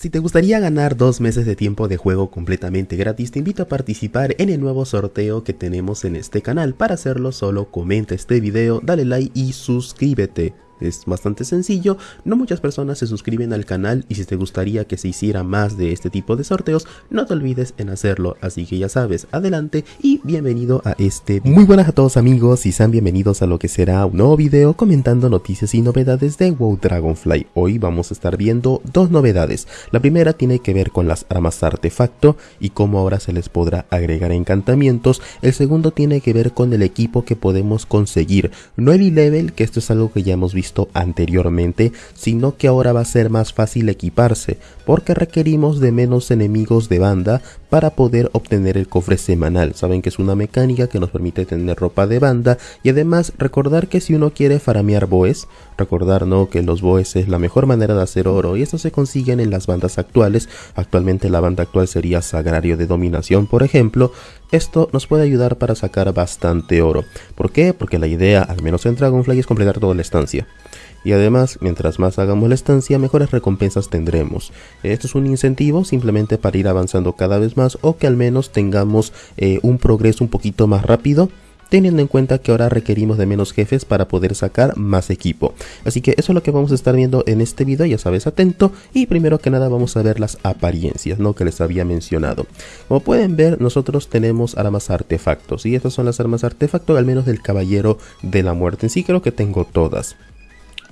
Si te gustaría ganar dos meses de tiempo de juego completamente gratis, te invito a participar en el nuevo sorteo que tenemos en este canal. Para hacerlo solo comenta este video, dale like y suscríbete. Es bastante sencillo, no muchas personas se suscriben al canal y si te gustaría que se hiciera más de este tipo de sorteos, no te olvides en hacerlo, así que ya sabes, adelante y bienvenido a este Muy buenas a todos amigos y sean bienvenidos a lo que será un nuevo video comentando noticias y novedades de WoW Dragonfly. Hoy vamos a estar viendo dos novedades, la primera tiene que ver con las armas artefacto y cómo ahora se les podrá agregar encantamientos, el segundo tiene que ver con el equipo que podemos conseguir, 9 level, que esto es algo que ya hemos visto anteriormente, sino que ahora va a ser más fácil equiparse, porque requerimos de menos enemigos de banda para poder obtener el cofre semanal. Saben que es una mecánica que nos permite tener ropa de banda y además recordar que si uno quiere faramear boes, recordar no que los boes es la mejor manera de hacer oro y esto se consiguen en las bandas actuales. Actualmente la banda actual sería Sagrario de Dominación, por ejemplo. Esto nos puede ayudar para sacar bastante oro. ¿Por qué? Porque la idea, al menos en Dragonfly, es completar toda la estancia y además mientras más hagamos la estancia mejores recompensas tendremos. Esto es un incentivo simplemente para ir avanzando cada vez más o que al menos tengamos eh, un progreso un poquito más rápido teniendo en cuenta que ahora requerimos de menos jefes para poder sacar más equipo. Así que eso es lo que vamos a estar viendo en este video, ya sabes, atento. Y primero que nada vamos a ver las apariencias, ¿no? Que les había mencionado. Como pueden ver, nosotros tenemos armas artefactos, y estas son las armas artefacto, al menos del Caballero de la Muerte. En sí creo que tengo todas.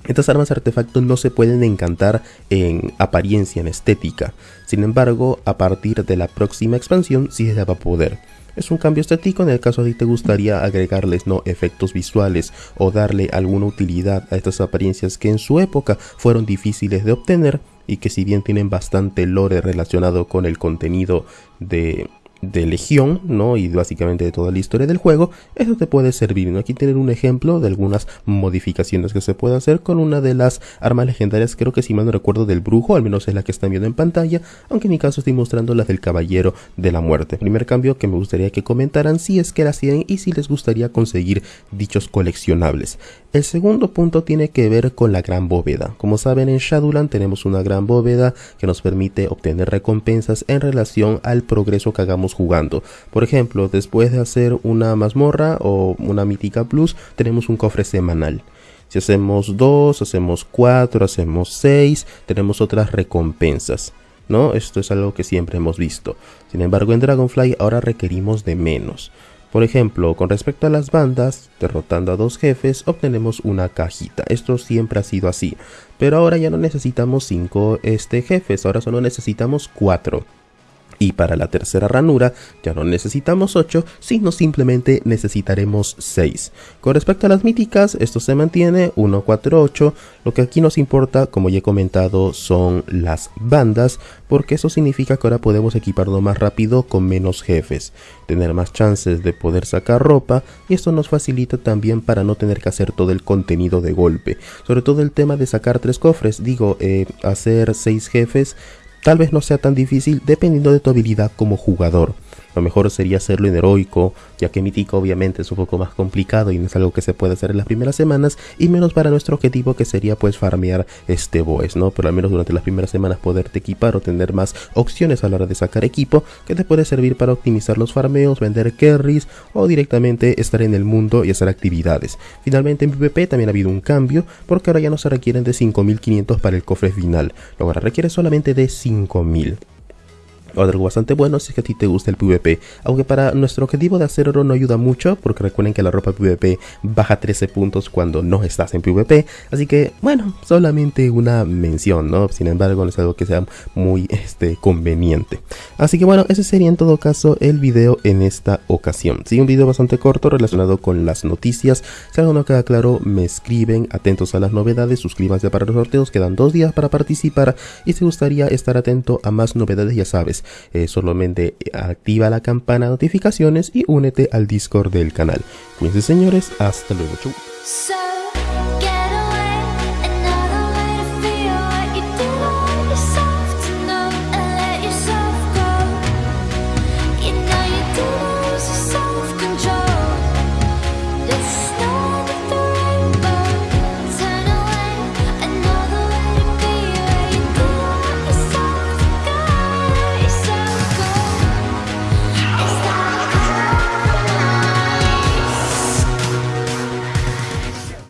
Estas armas artefactos no se pueden encantar en apariencia, en estética. Sin embargo, a partir de la próxima expansión sí se va a poder. Es un cambio estético en el caso de que te gustaría agregarles no efectos visuales o darle alguna utilidad a estas apariencias que en su época fueron difíciles de obtener y que si bien tienen bastante lore relacionado con el contenido de, de Legión, ¿no? Y básicamente de toda la historia del juego, eso te puede servir. Aquí tienen un ejemplo de algunas modificaciones que se puede hacer con una de las armas legendarias, creo que si mal no recuerdo del brujo, al menos es la que están viendo en pantalla, aunque en mi caso estoy mostrando las del caballero de la muerte. Primer cambio que me gustaría que comentaran si es que las tienen y si les gustaría conseguir dichos coleccionables. El segundo punto tiene que ver con la gran bóveda. Como saben en Shadowland tenemos una gran bóveda que nos permite obtener recompensas en relación al progreso que hagamos jugando. Por ejemplo, después de hacer una mazmorra o una mítica plus, tenemos un cofre semanal. Si hacemos 2, hacemos 4, hacemos 6, tenemos otras recompensas. ¿no? Esto es algo que siempre hemos visto. Sin embargo, en Dragonfly ahora requerimos de menos. Por ejemplo, con respecto a las bandas, derrotando a dos jefes obtenemos una cajita. Esto siempre ha sido así. Pero ahora ya no necesitamos 5 este, jefes, ahora solo necesitamos 4. Y para la tercera ranura ya no necesitamos 8, sino simplemente necesitaremos 6. Con respecto a las míticas, esto se mantiene 1, 4, 8. Lo que aquí nos importa, como ya he comentado, son las bandas, porque eso significa que ahora podemos equiparlo más rápido con menos jefes, tener más chances de poder sacar ropa, y esto nos facilita también para no tener que hacer todo el contenido de golpe. Sobre todo el tema de sacar tres cofres, digo, eh, hacer 6 jefes Tal vez no sea tan difícil dependiendo de tu habilidad como jugador. Lo mejor sería hacerlo en heroico, ya que mítico obviamente es un poco más complicado y no es algo que se puede hacer en las primeras semanas, y menos para nuestro objetivo que sería pues farmear este boss, ¿no? Pero al menos durante las primeras semanas poderte equipar o tener más opciones a la hora de sacar equipo que te puede servir para optimizar los farmeos, vender carries o directamente estar en el mundo y hacer actividades. Finalmente en PvP también ha habido un cambio porque ahora ya no se requieren de 5500 para el cofre final, ahora requiere solamente de 5000 algo bastante bueno si es que a ti te gusta el PvP. Aunque para nuestro objetivo de hacer oro no ayuda mucho, porque recuerden que la ropa PvP baja 13 puntos cuando no estás en PvP. Así que, bueno, solamente una mención, ¿no? Sin embargo, no es algo que sea muy este, conveniente. Así que bueno, ese sería en todo caso el video en esta ocasión. Sí, un video bastante corto relacionado con las noticias. Si algo no queda claro, me escriben, atentos a las novedades, suscríbanse para los sorteos, quedan dos días para participar. Y si gustaría estar atento a más novedades, ya sabes, eh, solamente activa la campana de notificaciones y únete al Discord del canal. Cuídense señores, hasta luego. Chau.